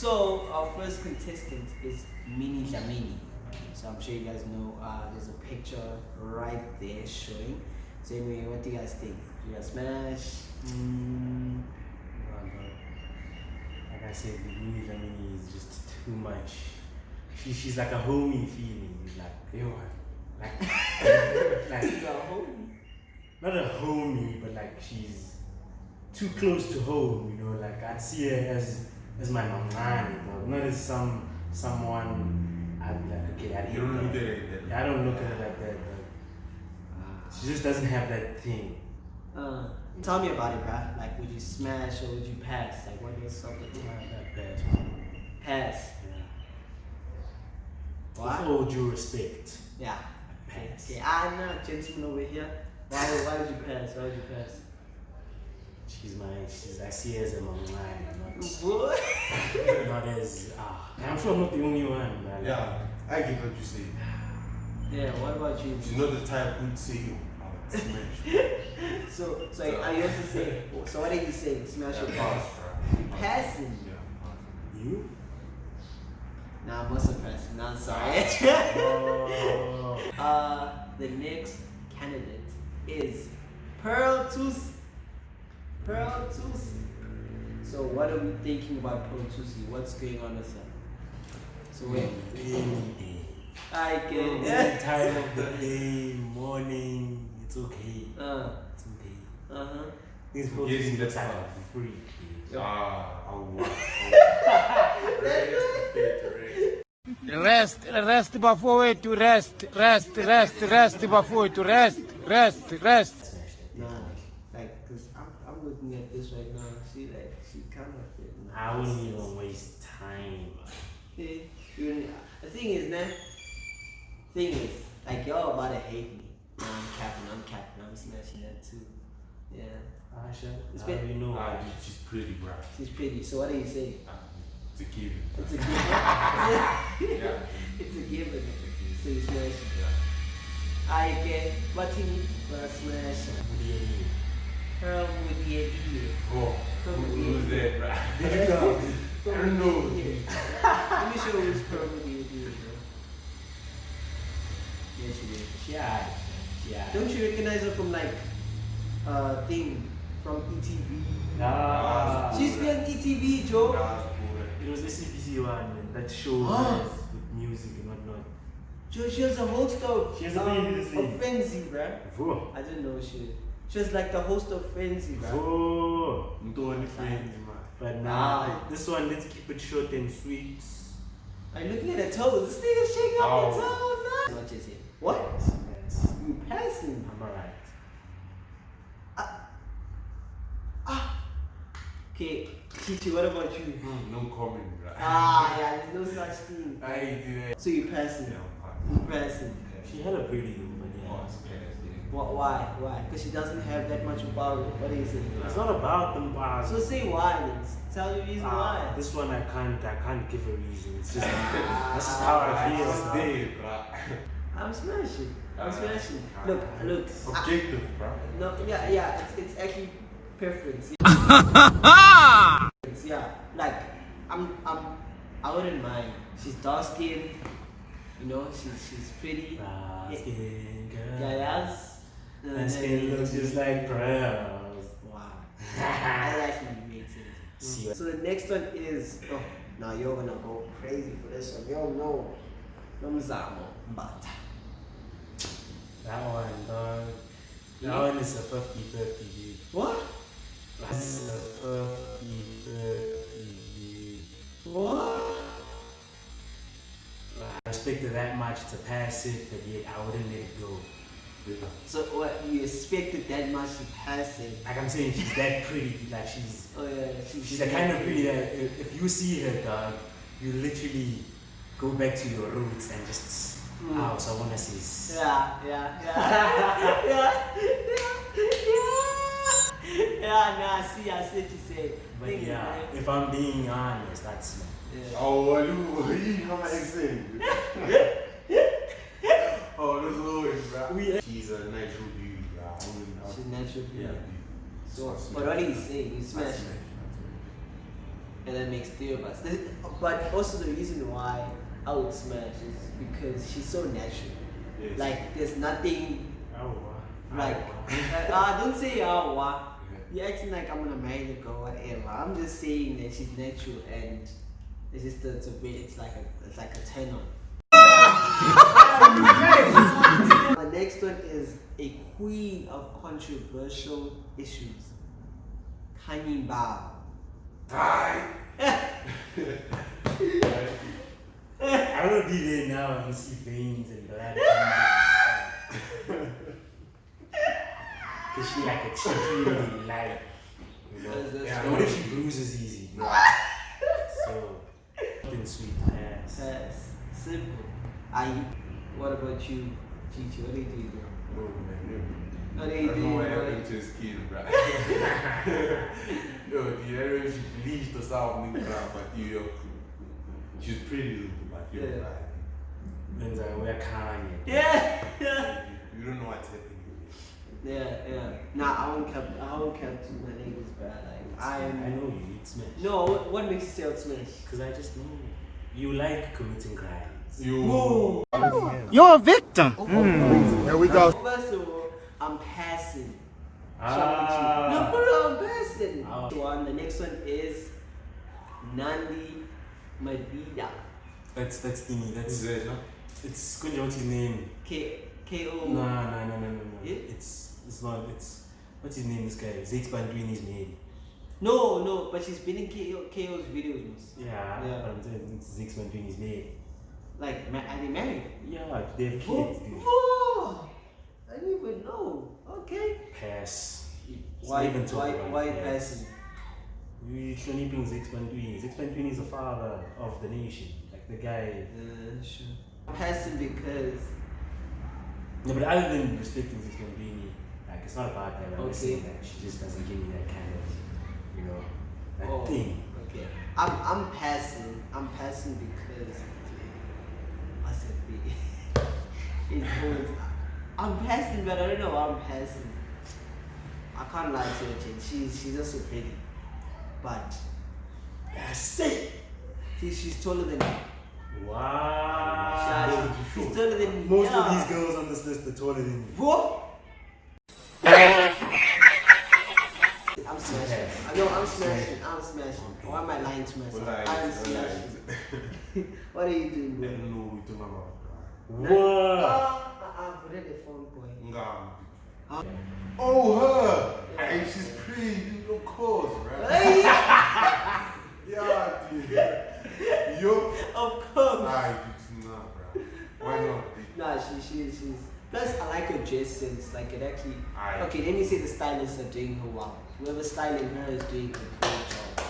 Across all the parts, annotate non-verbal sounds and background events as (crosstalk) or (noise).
So our first contestant is Minnie Dlamini. So I'm sure you guys know uh, there's a picture right there showing. So anyway, what do you guys think? Do you guys smash? Mm. Like I said, the Minnie Dlamini is just too much. She, she's like a homie feeling. Like, yo, like, (laughs) like, She's a homie. not a homie, but like she's too close to home. You know, like I'd see her as as my mamani, but not as some someone. I'd be like, okay, I You don't look at it Yeah, I don't look at her like that. But she just doesn't have that thing. Uh, tell me about it, bruh. Like, would you smash or would you pass? Like, what is something? Not that bad. Pass. Yeah. Why? With all due respect, Yeah. I pass. Okay, I'm not a gentleman over here. Why, why would you pass? Why would you pass? She's my, she's, I see her as a mamani, not, Boy. (laughs) not as, ah, I'm sure I'm not the only one, man. Yeah, I get what you say. Yeah, what about you? She's not the type who'd say, oh, smash. (laughs) So, so are you also saying, so what are you saying? Smash or pass? You passing? Yeah, You? Nah, I'm also passing. Nah, I'm sorry. Oh. (laughs) uh, the next candidate is Pearl Thusi. Pearl Thusi. So what are we thinking about Pearl Thusi? What's going on with her? So wait, Any day. I Any can. time of the day, morning, it's okay. Uh, It's okay. uh huh. This Getting podcast the looks like a stuff. freak. Ah, oh, wow. (laughs) Rest, rest before we to rest, rest, rest, rest before to rest, rest, rest. Nah, like, cause I'm, I'm looking at this right now. She like, she kind of fit. I wouldn't even waste time. Yeah, you- The thing is, man. Thing is, like y'all about to hate me. Nah, I'm capping. I'm capping. I'm smashing that too. Yeah, Asha, It's how been- do you know? She's pretty, bro. she's pretty. So what do you say? It's a given. It's a given. Yeah. it's a given. So you smash. Yeah. I get what you need for a smash. What do you mean? Pearl with the idiot. Bro, who, who's that, bro? Did you go? I don't know. Let me show you who's Pearl with the idiot, bro. Yeah, she did. She had. She had. Don't you recognize her from like uh thing from ETV? Ah. She's been on ETV, Joe. Boy. It was the CPC one and that show Ah. with music and whatnot. Joe, she was a host of She was a um, this of Frenzy, bruh. Vo. I didn't know she. She was like the host of Frenzy, bruh. Vo. Mtoni friends, man. But Ah. now, this one, let's keep it short and sweet. I'm looking at her toes? This nigga's shaking up Oh. her toes. Nah. What you say? What? Yes. You passing? I'm alright. Ah. Ah. Okay, Chichi, what about you? Hmm, no comment, bro. Ah, yeah, there's no such thing. I ain't do that. So you passing? Yeah, You passing? She had a pretty though, but Oh, yeah. it's bad, yeah. Wh- Why? Why? Because she doesn't have that much power. What do you say? It's not about them bars. So say why then. Tell the reason Ah, why. this one I can't I can't give a reason. It's just (laughs) that's just how I feel. It's dead, bro. I'm smashing. I'm smashing. Look, look. I- Objective, bro. no, yeah, yeah. It's, it's actually preference. (laughs) yeah, like I'm, I'm, I wouldn't mind. She's dark skinned. You know, she's she's pretty. Brown Yeah. skin girl. Yeah, yes. My skin looks just like pearls. Wow. that actually makes sense. See mm. So the next one is oh now you're gonna go crazy for this one. You don't know. Nomzamo Mbatha. That one, dog. That Yeah. one is a 50 50, dude. What? That's a 50 50, dude. What? I respect her that much to pass it, but yet I wouldn't let it go. So what you expected that much to pass it? Like I'm saying, she's that pretty. Like she's Oh yeah, she, she's the kind of pretty that if, if you see her, dog, you literally go back to your roots and just Mm. house. I wanna see. s- Yeah, yeah, yeah, (laughs) yeah, yeah, yeah. Nah, I see, I see what you say. But Think yeah, it, if I'm being honest, that's me. yeah. Oh, you, (laughs) you know my accent. (laughs) She's a natural beauty, bro. I wouldn't- She's natural Yeah, beauty. beauty. So, but what do you say? You I smash. and that makes three of us. But also the reason why I would smash is because she's so natural. Yes. Like there's nothing Oh, wow. like Oh, (laughs) uh, don't say oh wow. You're acting like I'm gonna marry the girl, whatever. I'm just saying that she's natural and it's just a, it's a bit, it's like a it's like a turn on. (laughs) the next one is a queen of controversial issues. Khanyi Mbau. (laughs) I will be there now and see veins and blood. Cause she like a extremely light. You know? That's- that's yeah, true. what if she bruises easy? You know? (laughs) so, fucking sweet ass. Yes, simple. I. What about you, Chichi? What do you do? bro? Oh, man, What do I you don't do? know what bro? happened to his kid, bro. Yo, dude, I don't know if she bleached or something, bro, but you, yo, she's pretty, but you're Yeah. right. Then I wear Kanye. Yeah, yeah. You don't know what's happening. Yeah, yeah. Nah, I won't cap. I won't cap to my niggas, bro. Like I I know you, it's smash. No, what, what makes you say it's smash? Because I just know you like committing crimes. You. You're a victim. Here we go. First of all, I'm passing. Ah. No, for I'm passing. Ah. One. The next one is Nandi Madida. That's that's thingy. That's That's it, no? it's Kunja. What's his name? K K O. No, no, no, no, no, no. Yeah? It's it's not. It's what's his name? This guy. Zake Bantwini's made. No, no, but she's been in KO, KO's videos. mos. Yeah. Yeah. But I'm saying it's Zake Bantwini's made. Like, ma- are they married? Yeah, they have kids. dude. whoa. I didn't even know. Okay. Pass. It's Why, even talk why, about why that. passing? You sleeping Zake Bantwini. Zake Bantwini is the father of the nation. Like the guy. Uh, sure. Passing because No, but other than respecting Bantwini, like it's not about that. I'm just Okay. saying that she just doesn't give me that kind of, you know, that Oh, thing. Okay. I'm I'm passing. I'm passing because what's it be? (laughs) It's always I'm passing, but I don't know why I'm passing. I can't lie to her, Jane. She's she's just so pretty, but That's it. see, she's taller than me. Wow. Yeah, she's taller than me. Most yeah. of these girls on this list are taller than you. What? I'm smashing. I know I'm smashing. I'm smashing. Why am I lying to myself? Well, I'm well, smashing. (laughs) (laughs) What are you doing, bro? I bro? don't know what you're talking about. What? Ah, I've read the phone boy. Ngam. Huh? Oh, her! Hey, she's pretty, dude, of course, right? Hey, (laughs) Yeah, dude. Yo. of course. Alright, dude, nah, bro. Why not. Nah, she, she, she's. Plus, I like her dress sense. Like it actually. Aye. Okay, let me say the stylists are doing her well. Whoever's styling her is doing a great job.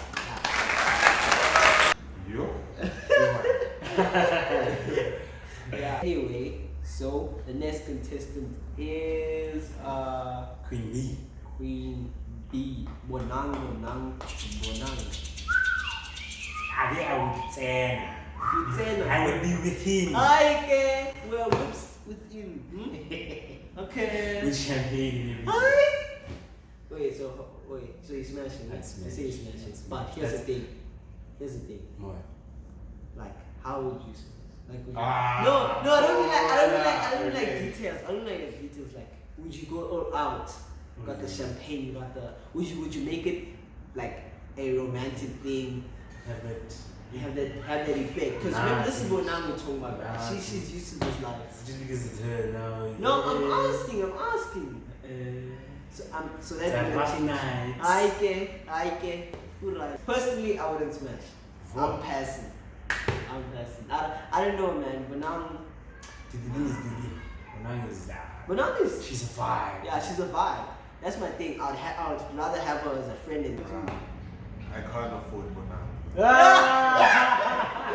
Yo. (laughs) yeah. Anyway, so the next contestant is uh Queen Bee. Queen B. Bonang, Bonang, Bonang. I think I would ten. I would be with him. Okay, well, whoops with you. Hmm? (laughs) okay. With champagne and everything. Hi. Wait, so wait, so he's smashing. That's right? You say he's smashing. smashing. But smashing. here's the thing. Here's the thing. What? Like, how would you? Like, would you... Ah. no, no, I don't mean like, I don't mean like, I don't mean like details. I don't like the details. Like, would you go all out? You got the champagne. You got the. Would you would you make it like a romantic thing? Have it. You have that have that effect. Because Nah, remember, this is what I'm talking about. right? Nah, she, she's used to this life. Just because it's her now. No, I'm asking. I'm asking. Uh, So I'm so it's that a will rough change. night. I can, I can. Good right. Personally, I wouldn't smash. I'm What? passing. I'm passing. I, I don't know, man. But now, Didi is Didi. Onang is that. but now this. She's a vibe. Yeah, she's a vibe. That's my thing. I'd, ha- I'd rather have her as a friend than I can't afford for ah!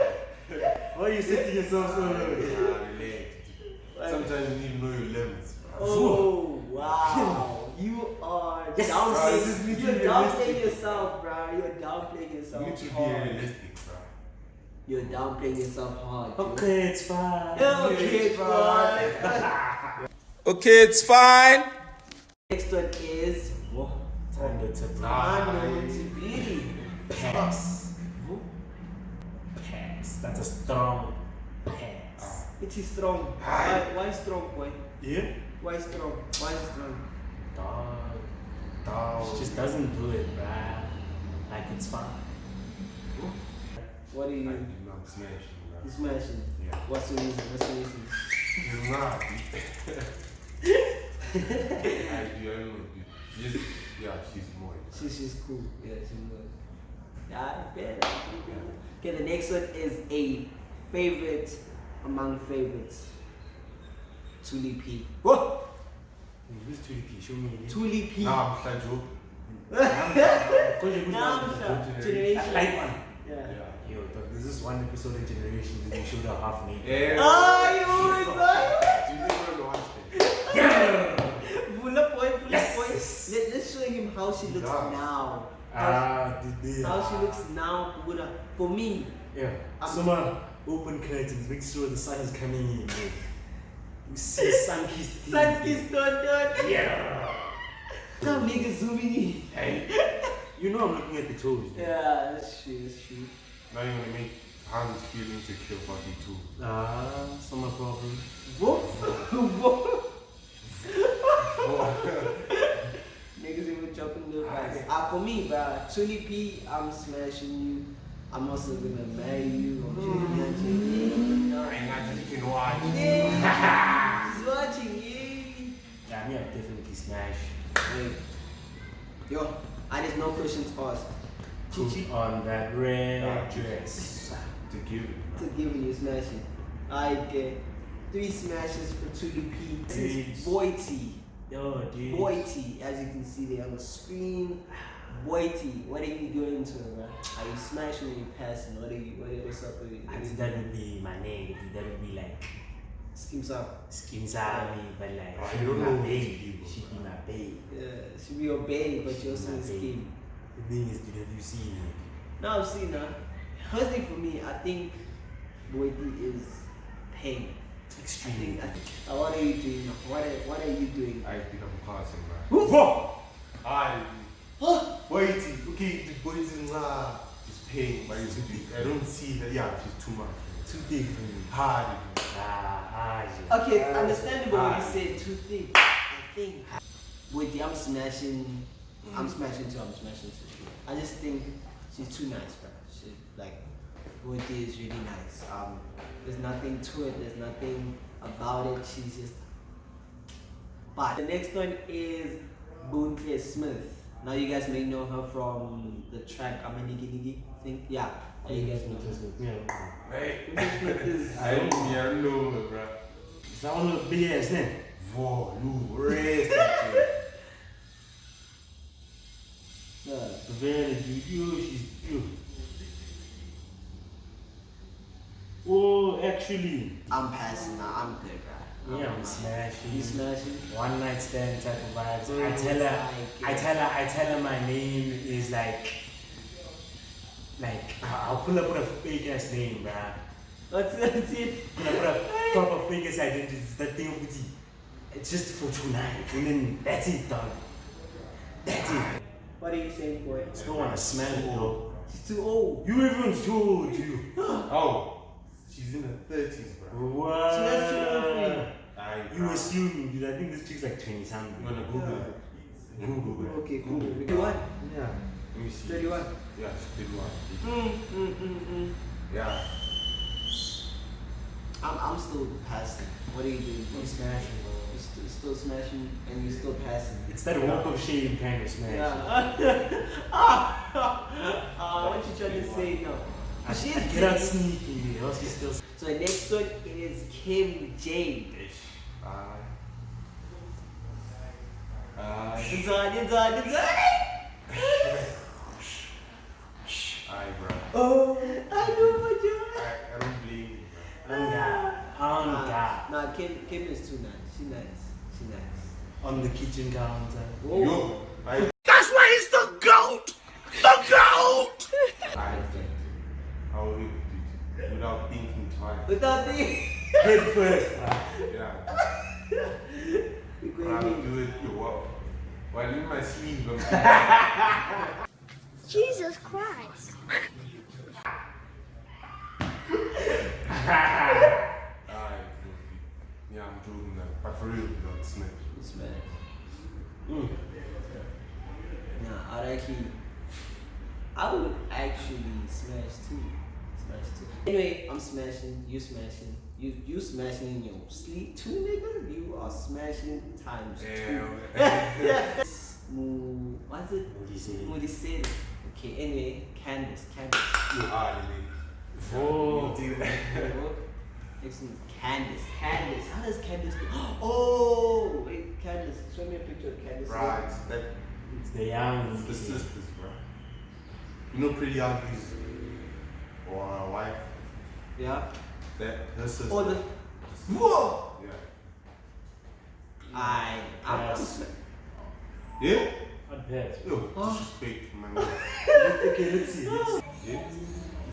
now. (laughs) Why you say to yourself so low? Sometimes you need to know your limits, bro. Oh wow, you are Yes, bro, this is downplaying. me You're being downplaying yourself, bro. You're downplaying You yourself. need to be hard. realistic, bro. You're downplaying yourself hard. dude. Okay, it's fine. Yeah, okay, bro. (laughs) Okay, it's fine. Next one is Whoa. Time to tip. Mano to beauty. Pass. Pass. That's a strong pass. It is strong. Why, why strong, boy? Yeah? Why strong? Why strong? Dog. Dog. She just doesn't do it, bruh. Like it's fine. What are I you? did not smash You you, smashing? Yeah. What's the reason? What's the reason? (laughs) You're not. (laughs) (laughs) I do, I don't know. dude. Just, yeah, she's more. She's she's cool. Yeah, she's good. Yeah, I bet. Okay, the next one is a favorite among favorites. Thuli P. Whoa! Who's 2D? Show me. Thuli P. Nah, I'm such joke. Now, generation. Like one. Yeah. Yeah. Yo, dog, there's this one episode in Generation that they showed her half naked. Yeah. Oh, you was You never watched it. Vula boy, Vula Yes. boy. Let, let's show him how she looks Yeah. now. Ah, did they? How she looks now, Buddha. For me, Yeah. I'm- Summer, open curtains, make sure the sun is coming in. bro. You see (laughs) sun kissed feet. sun kissed on done. Yeah. Come nigga zooming in. Hey. You know I'm looking at the toes. bro. Yeah, that's true, that's true. Now you're gonna make Hans feel insecure about me too. Ah, summer problem. Whoop. (laughs) Whoop. Niggas even jumping the fast. Ah, for me, bro, Thuli P, I'm smashing you. I'm also gonna marry you. I'm chilling here, chilling here. And I just can watch. Yeah, she's watching you. Yeah, me, I'm definitely smash. Wait. Yo, I just no questions asked. Put on that red dress. To give it. to give you smashing. I get three smashes for Thuli P. This is. Boity. Yo, dude. Boity, as you can see there on the screen. Boity, what are you doing to her, bro? Are you smashing or you passing? What are you, what are, what's up with I it? think that would be my name. That would be like Schemes up. Skims Army, but like I she'd don't be my know babe. people. She'd be my babe. Yeah, she be your babe, but you also My a babe. scheme. The thing is, dude, have you seen it? Now I've seen her. Personally for me, I think Boity is pain. I Extremely. think, I think, uh, what are you doing? What are, what are you doing? I think I'm passing, bro. Whoa! I. Huh? Wait, okay, the boys in uh, is paying, but it's big. I don't see that. Yeah, she's too much. Too big for me. Hard. Ah, ah. Okay, it's understandable when you Ah. say too thick. I think with the I'm smashing, I'm smashing too. I'm smashing too. I just think she's too nice, bro. She like Woody is really nice. Um, there's nothing to it. There's nothing about it. She's just. But the next one is Bontle Smith. Now you guys may know her from the track I'm a Niggy Niggy thing. Yeah, yeah, you guys know her. Yeah. Hey. Bontle Smith is. I don't I don't know, bro. Is that one of the big ass name? Whoa, rest that shit. Yeah. Very dude. She's yo. Oh, actually. I'm passing now. I'm good, bro. Yeah, I'm smashing. You smashing? One night stand type of vibes. I Mm, tell her, I tell her, I tell her my name is like, like I'll pull up with a fake ass name, bruh. What's it? Pull up with a proper fake ass identity. It's that thing of it. It's just for tonight, and then that's it, dog. That's it. What are you saying, boy? Still wanna smell it, though. She's too old. You even told you. (gasps) Oh, she's in her 30s, bro. What? So that's too old for you. I, You assuming, dude. I think this chick's like 20 something. You wanna Google it? Google it. Okay, cool. 31? Yeah. Let me see. 31. Yeah, she's 31. Mm, mm, mm, mm. Yeah. I'm, I'm still passing. What are you doing? I'm smashing, bro. You're still, still smashing and you're still passing. It's that walk of shame kind of smash. Yeah. (laughs) (laughs) ah, what you trying to say now? She is out pretty. sneaking, else he's still. So the next one is Kim Jayde. I. I. Design, design, design. I, bro. Oh, I know what you I, I don't blame you, bro. On God. On God. Nah, Kim, Kim is too nice. She nice. She nice. On the kitchen counter. Whoa. Yo, I. Without the. Head first. Yeah. We're But going I'll in. do it. Yo, what? While in my sleep, (laughs) Jesus Christ. Alright, yeah, I'm joking now. But for real, you know, smash. Smash. Mm. Nah, I'd actually, I would actually smash too. Smash too. Anyway, I'm smashing. You smashing. You you smashing in your sleep too, nigga. You are smashing times two. Yeah. Mu, what's it? What do? Moody said. Okay. Anyway, Candace, Candace. you are, nigga. Oh. You do that. (laughs) Next one is Candace. Candace. How does Candace? do- (gasps) Oh, wait, Candace. Show me a picture of Candace. Right, that, It's the young. it's the sisters, bro. You know Pretty Ugly's or her wife? Yeah. That, her sister. Oh, the. Whoa. Yeah. I. I'm. Yes. Yeah? I'd pass. Yo, Oh. disrespect for my man. (laughs) Okay, let's see. Let's see. Yeah?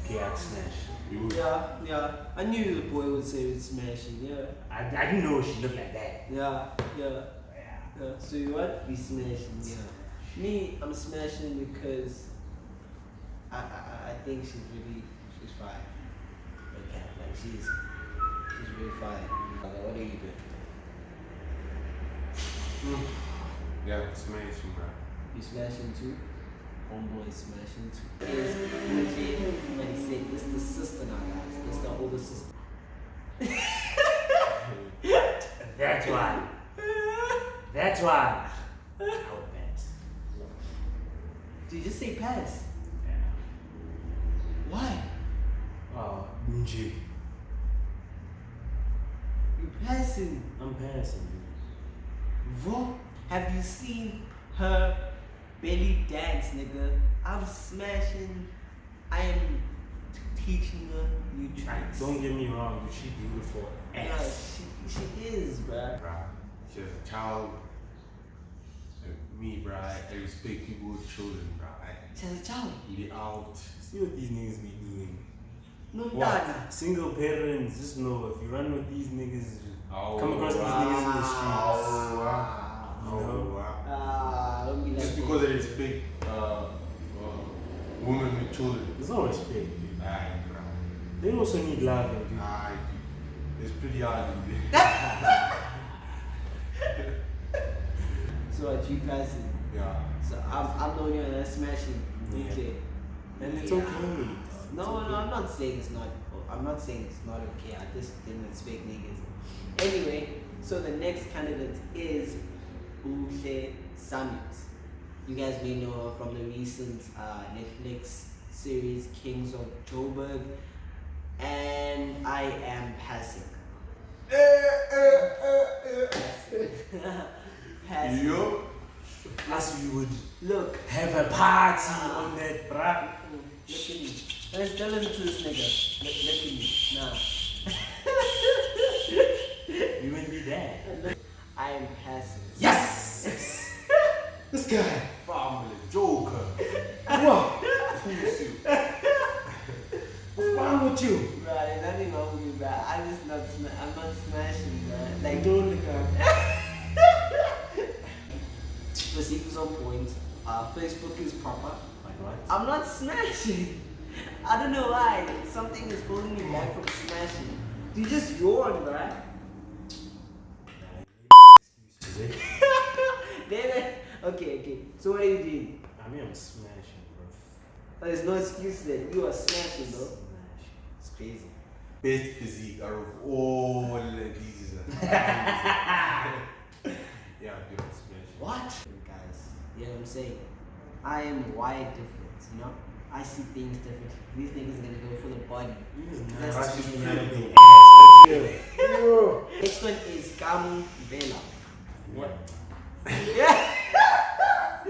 Okay, I'd smash. You would. Yeah, yeah. I knew the boy would say it's smashing. Yeah, I, I didn't know she looked like that. yeah, yeah. yeah. So you what? We smashing. Yeah. Me, I'm smashing because I, I, I think she's really she's fine. Okay, like she's she's really fine. Like, what are you doing? Mm. Yeah, smashing, bro. You smashing too? Homeboy is smashing too. Is legit, but he said this the sister now, guys. This the older sister. (laughs) That's why. That's why. I would pass. Did you just say pass? Yeah. Why? Oh, Bunji. Passing? I'm passing. Vo, have you seen her belly dance, nigga? I'm smashing. I am teaching her new tricks. Don't get me wrong, dude. She beautiful Yeah, she, she is, bruh. Bro, she has a child. Me, bro, I, respect people with children, bro. I She a child. be out. See what these niggas be doing. No, What? dada. Single parents, just know if you run with these niggas, Oh, Come across these niggas in the streets. Oh, wow. You Oh, know? wow. Ah, don't be like Just that. because I respect uh, uh, women with children. there's no respect, dude. Aye, bro. They also need love, dude. Aye. It's pretty hard. (laughs) (laughs) So what you passing? yeah. So I'm, I'm the only one that's smashing. Yeah. Okay. And it's Yeah. okay. No, no, I'm not saying it's not. I'm not saying it's not okay. I just didn't expect niggas. Anyway, so the next candidate is Uhle Samuels. You guys may know her from the recent uh, Netflix series Kings of Joburg, and I am passing. Passing. passing. Yo. Plus, we would Look, have a party on that, bruh. look at me. Let's tell listen to this nigga. Look, look at me. Nah. We wouldn't be there. I am passing. Yes! yes! (laughs) this guy. Family Joker. What? Pussy. What's wrong with you? Bro, there's nothing wrong with me, bro. I'm just not, sma- I'm not smashing, bro. Like, don't look the (laughs) sequel's on point. Uh, Facebook is proper. Like what? I'm not smashing. I don't know why. Something is holding me back from smashing. You just yawn, bro. Excuses, (laughs) eh? Then, okay, okay. So what are you doing? I mean, I'm smashing, bro. Oh, There's no excuse then. You are smashing, bro. Smash. It's crazy. Best physique out of all of these. (laughs) yeah, dude, smash. What? Guys, you know what I'm saying? I am wired different, you know? I see things differently. These niggas are gonna go for the body. That's Right, just she's the pretty. Next one is Kamu Vela. What? Yeah. (laughs)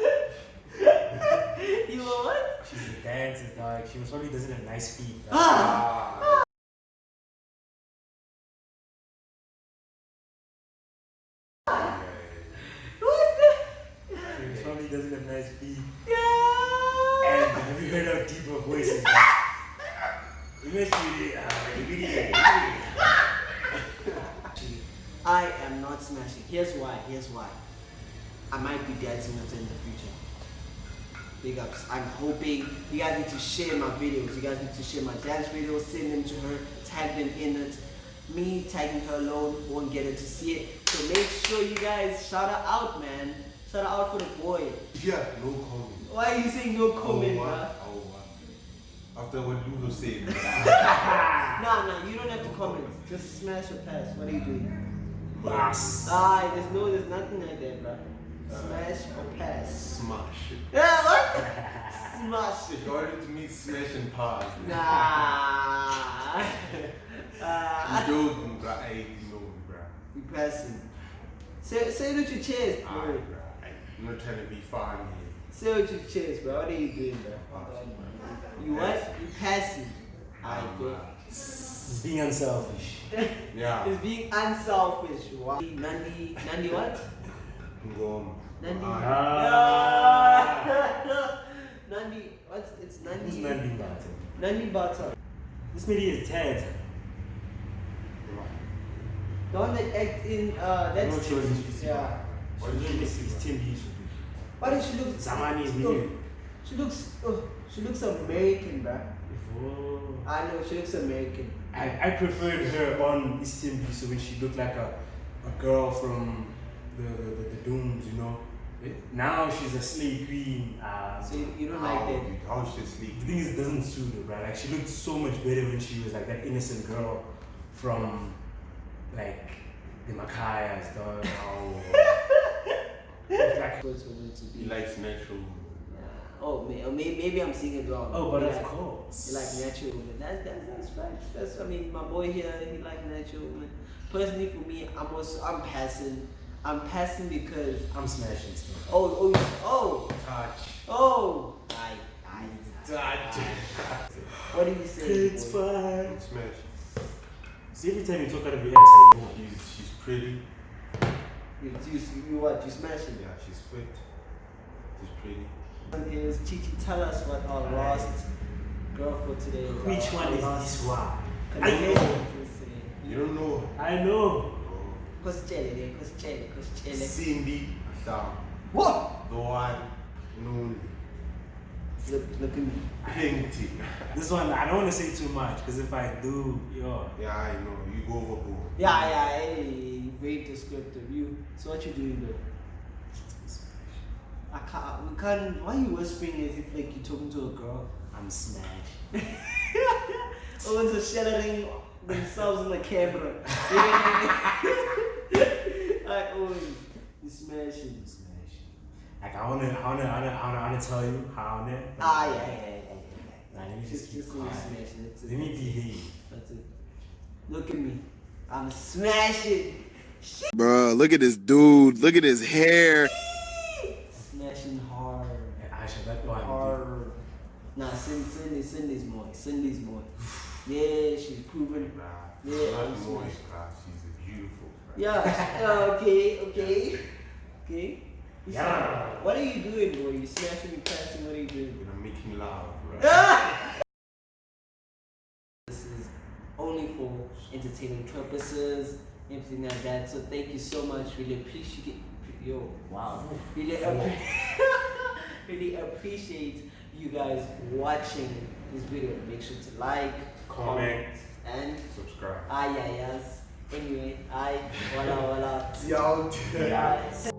you know what? She's a dancer, dog. She most probably doesn't have nice feet. dog. Ah. What the? She most probably doesn't have nice feet. Yeah. And have you heard her deeper voices? dog? Eventually, uh, the video. I am not smashing. Why. I might be dancing with her in the future. Big ups. I'm hoping you guys need to share my videos. You guys need to share my dance videos. Send them to her. tag them in it. Me tagging her alone won't get her to see it. So make sure you guys shout her out, man. Shout her out for the boy. Yeah, no comment. Why are you saying no comment, oh, bruh? what? Oh, what? After what Ludo said. (laughs) Nah, nah, you don't have to comment. Just smash or pass. What are you doing? Yes. Ah, there's no, there's nothing like that, bruh. Smash or pass. Smash. Yeah, what? (laughs) Smash. If you wanted to meet Smash and Pass. Nah. (laughs) Uh, joking, bro. Hey, you know bro. you passing. Say, say with your chest, bro. Alright, bro. I'm not trying to be funny. Say with your chest, bro. What are you doing, bro? You what? You passing. Alright, bro. It's being unselfish. Yeah. It's being unselfish. Wow. Nandi, Nandi what? Ngom. Nandi. Ah. Ah. (laughs) Nandi, what's it's Nandi? Who's Nandi Martin? Nandi Bata. This lady is Ted. The one that act in uh No that's choices. yeah. What did you This see? is Tim Yusuf. Why does she look Zamani is oh. She looks oh, she looks American, bruh. Oh. I know she looks American. I, I preferred her on Eastern so when she looked like a, a girl from the, the, the, the Dooms, you know. Now she's a slave queen. Uh, So you, you don't How, like that. how should sleep? the thing is, it doesn't suit her, right? Like she looked so much better when she was like that innocent girl from like the Makayas, dog. Oh. (laughs) like, What's for them to He be? likes natural. Oh, may, oh, may, maybe I'm seeing it wrong. oh, but You of like- course. You like natural women. That's that's that's facts. That's I mean my boy here he like natural women. Personally for me, I'm also I'm passing. I'm passing because I'm smashing stuff. oh oh oh Touch. oh I I Touch. what do you say? It's boy? fine. Smash. See, every time you talk out of your ass, I know. She's, she's pretty. You, you, you what? You smashing? Yeah, she's fit. She's pretty. One is Chichi. Tell us what our last girl for today is. Which one is last this one? I know. for. You don't know. I know. Kosicele le, kosicele, kosicele. Cindy Sam. What? The one. No. Look, look at me. Painting. (laughs) This one, I don't want to say too much because if I do, yo, Yeah, I know. You go overboard. Yeah, yeah, hey, very descriptive. You. So what you doing though? I can't. We can't. Why you whispering as if like you're talking to a girl? I'm smashed. (laughs) Owen's are shattering themselves in the camera. (laughs) (laughs) Alright, Owen, you smashing. Smash. Like I wanna, I wanna, I wanna, I wanna, I wanna tell you how I wanna. Ah, yeah, yeah, yeah. yeah, Nah, let me just Just, keep just quiet. smashing. That's it. Let me behave. That's it. Look at me. I'm smashing. Bruh, look at this dude. Look at his hair. Smashing hard. And Aisha, that one. Hard. Nah, Cindy, Cindy, Cindy's more. Cindy's more. Yeah, she's proven. Nah, Yeah, not I'm more. smashed. Nah, she's beautiful. bruh. Yeah. okay. Okay. Okay. Yeah. What are you doing, boy? You smashing, you passing. What are you doing? You're gonna make him bro. This is only for entertainment purposes, everything like that. So thank you so much. Really appreciate. Yo, wow. Really, appre- (laughs) really appreciate you guys watching this video. Make sure to like, Comment. and Subscribe. ah yeah yes. Anyway, I voila voila. (laughs) Yo, Yeah.